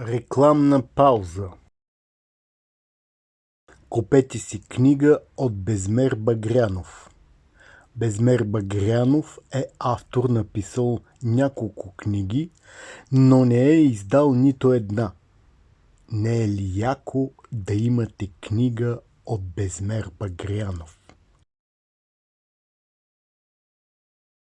Рекламна пауза Купете си книга от Безмер Багрянов. Безмер Багрянов е автор написал няколко книги, но не е издал нито една. Не е ли яко да имате книга от Безмер Багрянов?